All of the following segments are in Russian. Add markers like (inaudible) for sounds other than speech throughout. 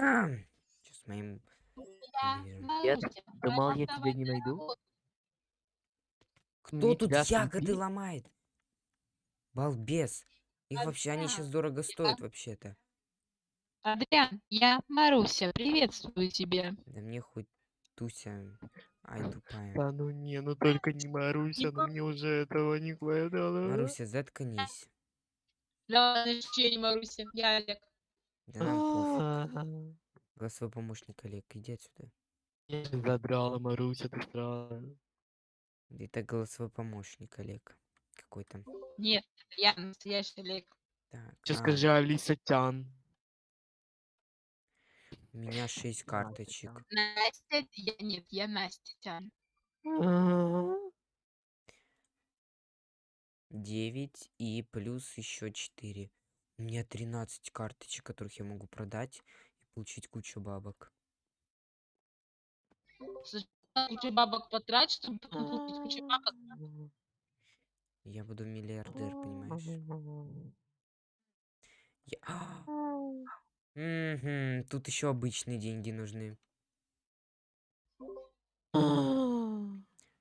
(clears throat) Сейчас моим... Я. Нет, Маруся. думал, я тебя не найду. Кто тут ягоды ломает? Балбес. Их вообще, они сейчас дорого стоят вообще-то. Адриан, я Маруся, приветствую тебя. Да мне хоть Туся, ай тупая. Да ну не, ну только не Маруся, ну мне уже этого не хватало. Маруся, заткнись. Да, вообще не Маруся, я Олег. Да нам Голосовой помощник Олег, иди отсюда. Я же задрала, Маруся, ты странная. Это голосовой помощник Олег. Какой-то. Нет, я настоящий Олег. Так, Че а, скажи, Алиса Тян. у меня 6 карточек. Настя, я, нет, я Настя. Тян. 9 и плюс еще 4. У меня 13 карточек, которых я могу продать и получить кучу бабок. Сначала Кучу бабок потрать, чтобы потом купить кучу бабок. Я буду миллиардер, понимаешь? Я- А! Мгм, Тут еще обычные деньги нужны.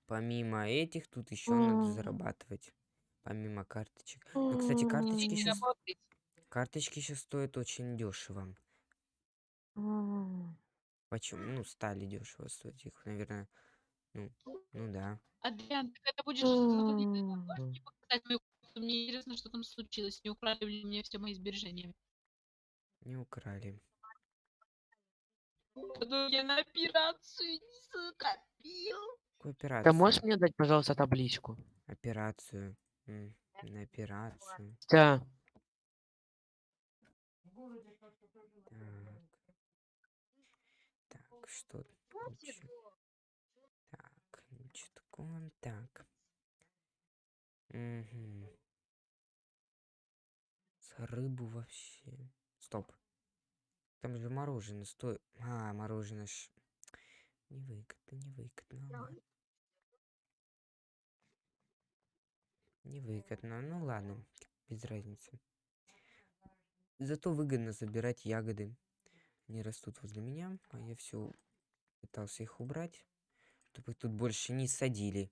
Помимо этих, тут еще надо зарабатывать. Помимо карточек. Ну, кстати, карточки сейчас, работает. Карточки сейчас стоят очень дешево. Почему? Ну, стали дешево стоить их, наверное. Ну, ну да. Адриан, так это будешь заходить на показать мою комнату? Мне интересно, что там случилось. Не украли ли мне все мои сбережения? Не украли. Ну, я на операцию не закопил. Какую Ты операцию? можешь мне дать, пожалуйста, табличку? Операцию. М, На операцию. Тя. Так. Так, что ещё? Так, ничего такого. Так. Мгм. С рыбу вообще. Стоп. Там же мороженое стоит. А, мороженое ж. Невыгодно, невыгодно. Невыгодно. Ну ладно, без разницы. Зато выгодно забирать ягоды. Они растут возле меня, а я все пытался их убрать, чтобы их тут больше не садили.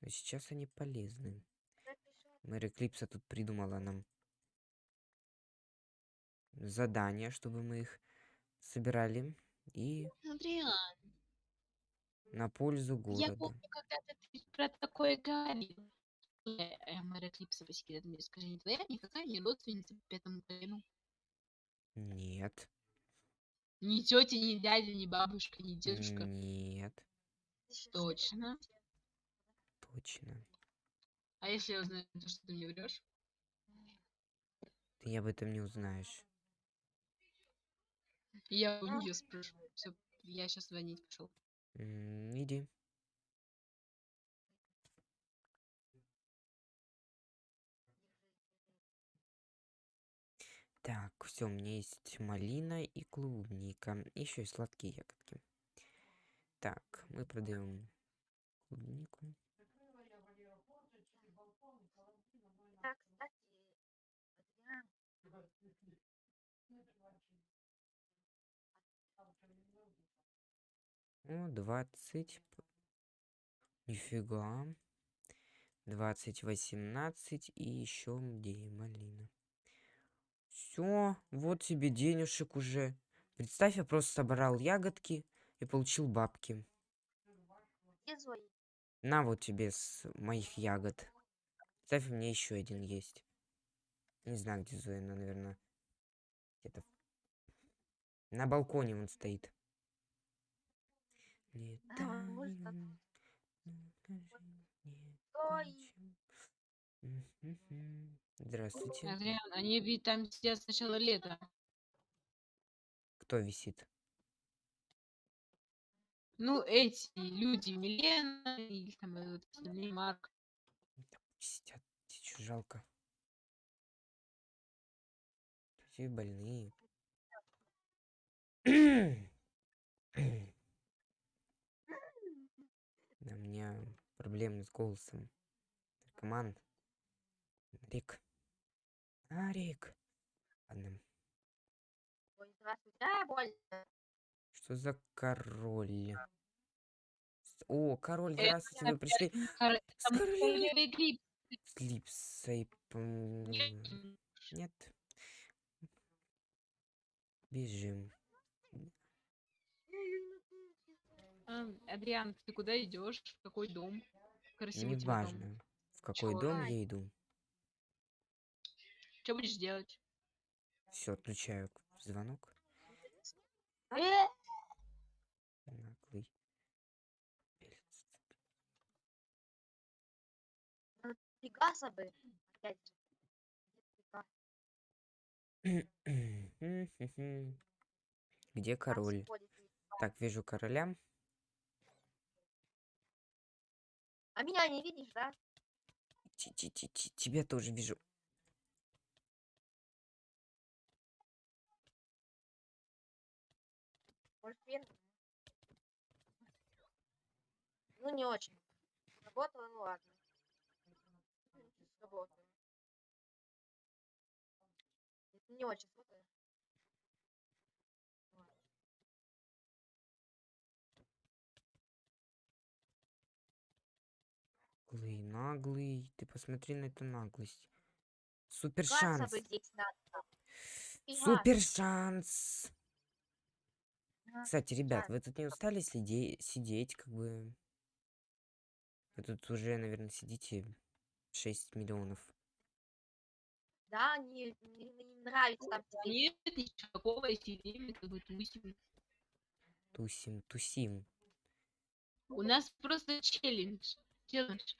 Но сейчас они полезны. Мэри Клипса тут придумала нам задание, чтобы мы их собирали и Адриан, на пользу я города. помню, когда-то ты про такое говорил. Э, Мэра Клипса, по мне скажи, не твоя никакая не родственница по пятому колену? Нет. Ни тетя, ни дядя, ни бабушка, ни дедушка. Нет. Точно. Точно. А если я узнаю, то, что ты мне врешь? Ты об этом не узнаешь. Я у нее спрошу. Все, я сейчас звонить пошел. М, Иди. Так, все, у меня есть малина и клубника. Еще и сладкие ягодки. Так, мы продаем клубнику. Адриан, О, 20. п- Нифига. 20, 18 и еще где малина. Все, вот тебе денежек уже. Представь, я просто собрал ягодки и получил бабки. На вот тебе с моих ягод. Представь, у меня еще один есть. Не знаю, где Зоя, но, наверное, где-то на балконе он стоит. Ой. Здравствуйте. Адриан, они ведь там сидят с начала лета. Кто висит? Ну, эти люди, Милена и там вот остальные Марк. Сидят, чуть жалко. Все больные. (clears throat) Да, у меня проблемы с голосом. Наркоман. Рик. А, Рик. Ладно. Ой. А, больно. Что за король? О, король, Это здравствуйте, вы пришли. Кор- С липсой. Нет. Бежим. А, Адриан, ты куда идешь? В какой дом? Красивый тебя дом. Неважно, в какой Чё? дом я иду. Что будешь делать? Все, отключаю звонок. Наглый. Пегаса бы. Опять. (clears throat) Где король? Так, вижу короля. А меня не видишь, да? Ти-ти-ти-ти, Тебя тоже вижу. Ну, не очень. Работала, ну ладно. Работала. Не очень сложно. Наглый, наглый. Ты посмотри на эту наглость. Супер шанс. Супер шанс. Кстати, ребят, вы тут не устали следи- сидеть, как бы... Вы тут уже, наверное, сидите 6 миллионов. Да, не, не, не нравится там сидеть. Нет, никакого сидим, как бы тусим. Тусим, тусим. У нас просто челлендж. Челлендж.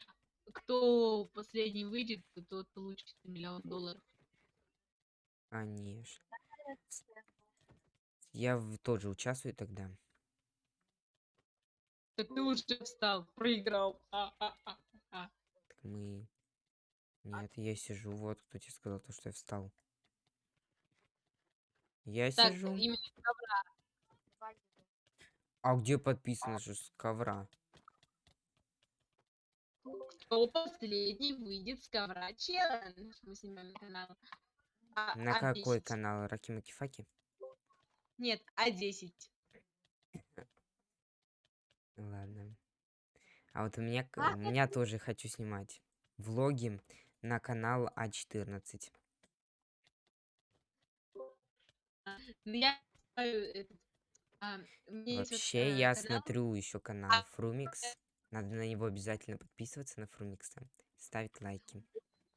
Кто последний выйдет, тот получит миллион долларов. Конечно. Я тоже участвую тогда. Так ты уже встал, проиграл. А, а, а, а. Так мы... Нет, я сижу. Вот кто тебе сказал, то, что я встал. Я Так, сижу. именно А где подписано же с ковра? кто последний выйдет с ковра челлендж. Мы снимаем на канал. А- На какой А10. канал? Ракима Кифаки? Нет, А10. Ладно. А вот у меня, А, у меня тоже хочу снимать влоги на канал А А14. Ну, я а, у меня есть вот, Вообще, э, я канал, смотрю еще канал а, Фрумикс. Надо на него обязательно подписываться, на Фрумикса. Ставить лайки.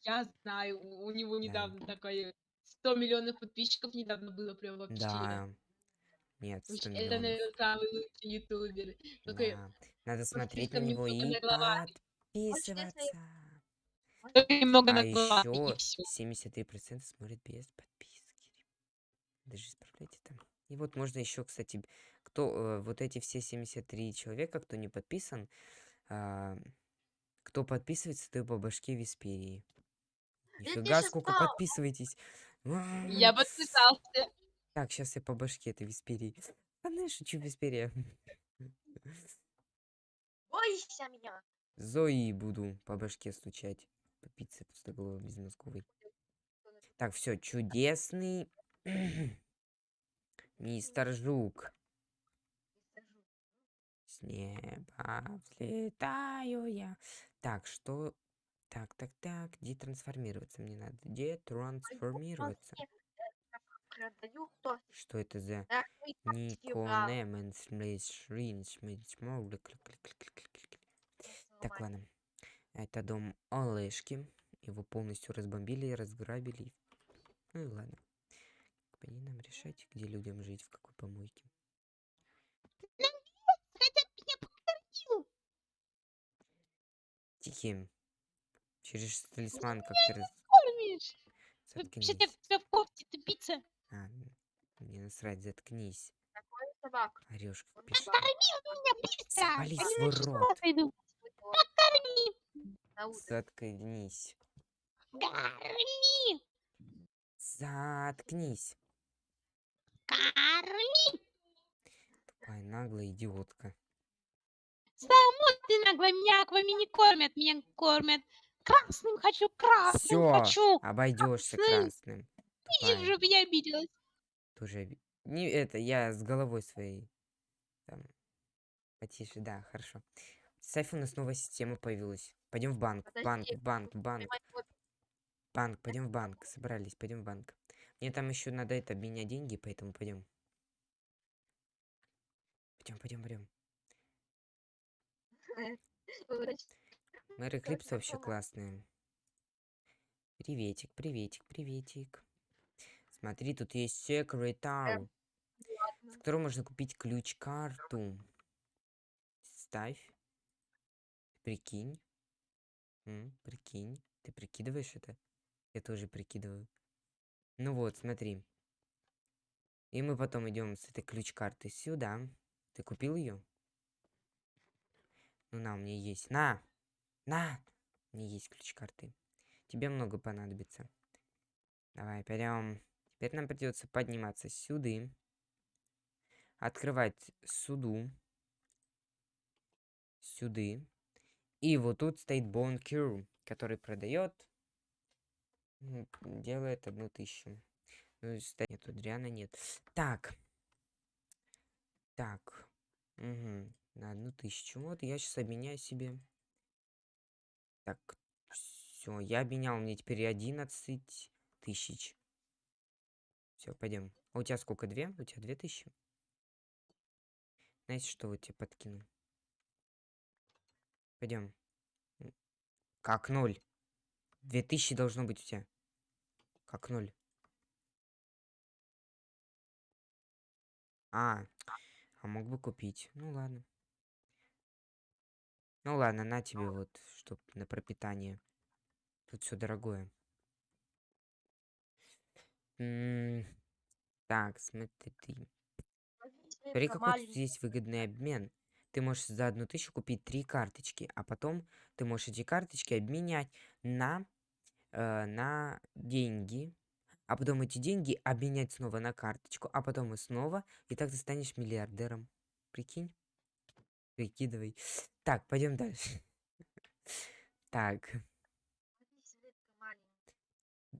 Я знаю, у него Да. недавно такое 100 миллионов подписчиков недавно было прям вообще. Да. Нет, 100 Вообще, Это, наверное, самый лучший ютубер. Такой, Да. Надо смотреть на него и подписываться. немного А еще и всё. 73% смотрят без подписки. Даже исправляйте там. И вот можно еще, кстати, кто э, вот эти все 73 человека, кто не подписан, а, кто подписывается, то по башке Висперии. Нифига, сколько подписываетесь. А, Я подписался. Так, сейчас я по башке этой Висперии. А ну, я шучу, Висперия. Бойся меня. Зои буду по башке стучать. По пицце пустоголовой безмозговой. Так, все, чудесный (clears throat) мистер Жук. С неба взлетаю я. Так, что... Так, так, так, детрансформироваться мне надо. Детрансформироваться. Продаю то, Что это за... да, мы так Никонемен Шрин Так, ладно. Это дом Олешки. Его полностью разбомбили, разграбили. Ну и ладно. Не нам решать, где людям жить, в какой помойке. Тихим. Через талисман как ты раз... Кормишь. Вообще-то в кофте тупица. А, мне насрать, заткнись. собак. Орешь как пешка. собак меня быстро. Завали свой рот. Утро. Заткнись. Корми. Заткнись. Корми. Тупая наглая идиотка. Саму ты нагло меня аквами не кормят. Меня кормят. Красным хочу, красным Все, хочу. обойдешься красным. красным. Тупая. чтобы я обиделась. Тоже Не это, я с головой своей. Там. Потише, да, хорошо. С айфона снова система появилась. Пойдем в банк, банк, Подожди, банк, банк. Вот Банк, пойдем в банк. Собрались, пойдем в банк. Мне там еще надо это обменять деньги, поэтому пойдем. Пойдем, пойдем, пойдем. (laughs) врач. Мэр Эклипс вообще классные. Приветик, приветик, приветик. Смотри, тут есть Secret Tower, с которого можно купить ключ-карту. Ставь. Прикинь. М, прикинь. Ты прикидываешь это? Я тоже прикидываю. Ну вот, смотри. И мы потом идем с этой ключ-карты сюда. Ты купил ее? Ну на, у меня есть. На! На! У меня есть ключ-карты. Тебе много понадобится. Давай, пойдем. Теперь нам придется подниматься сюда. Открывать суду. Сюда. И вот тут стоит Бонкюр, который продает. м, Делает одну тысячу. Ну, ста- нет, тут Дриана нет. Так. Так. Угу. На одну тысячу. Вот я сейчас обменяю себе. Так. Все, я обменял. Мне теперь 11 тысяч. Все, пойдем. А у тебя сколько? Две? У тебя две тысячи? Знаете, что вот тебе подкину? Пойдем. Как ноль? Две тысячи должно быть у тебя. Как ноль. А, а мог бы купить. Ну ладно. Ну ладно, на тебе вот, чтоб на пропитание. Тут все дорогое. М, Так, смотри. Смотри, Смотри, какой тут есть выгодный обмен. Ты можешь за одну тысячу купить три карточки, а потом ты можешь эти карточки обменять на, э, на деньги, а потом эти деньги обменять снова на карточку, а потом и снова, и так ты станешь миллиардером. Прикинь? Прикидывай. Так, пойдем дальше. (laughs) Так,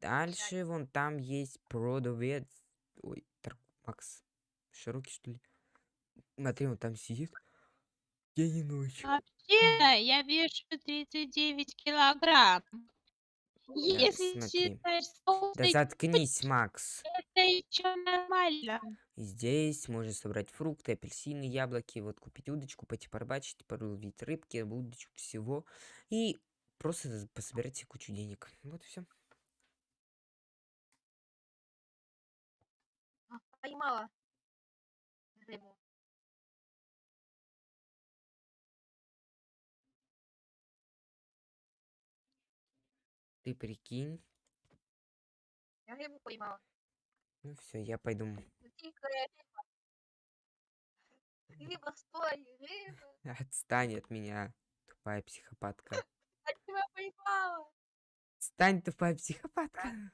дальше вон там есть продавец. Ой, Макс, широкий что ли? Смотри, он там сидит. День и ночь. Вообще, я вешу 39 килограмм. Если смотри. считаешь Да полный, заткнись, Макс. это еще нормально. Здесь можно собрать фрукты, апельсины, яблоки, вот купить удочку, пойти порыбачить, половить рыбки, удочку, всего. И просто пособирать себе кучу денег. Вот и все. Поймала. Рыбу. Ты прикинь. Я рыбу поймала. Ну все, я пойду. Дикая рыба. Рыба, стой, рыба. (laughs) Отстань от меня, тупая психопатка. (laughs) Я тебя поймала. Стань, тупая психопатка.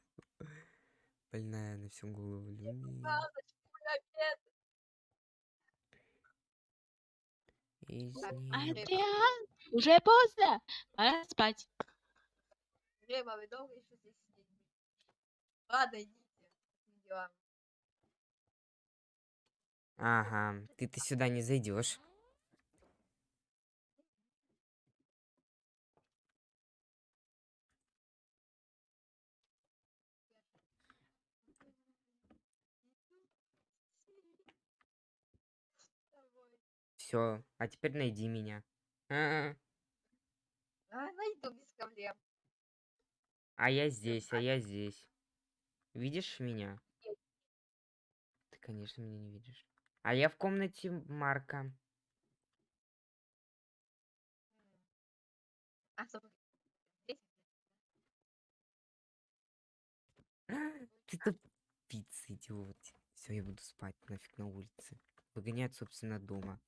Больная на всю голову. Люми. Из. Адриан, уже поздно. Пора спать. Рыба, вы долго еще здесь сидите? Ладно, идите. Ага, ты ты сюда не зайдешь. Все, а теперь найди меня. А, А, найду без проблем. а я здесь, а я здесь. Видишь меня? Ты, конечно, меня не видишь. А я в комнате Марка. А? (gasps) Ты тупица, идиот. Все, я буду спать нафиг на улице. Погонять, собственно дома.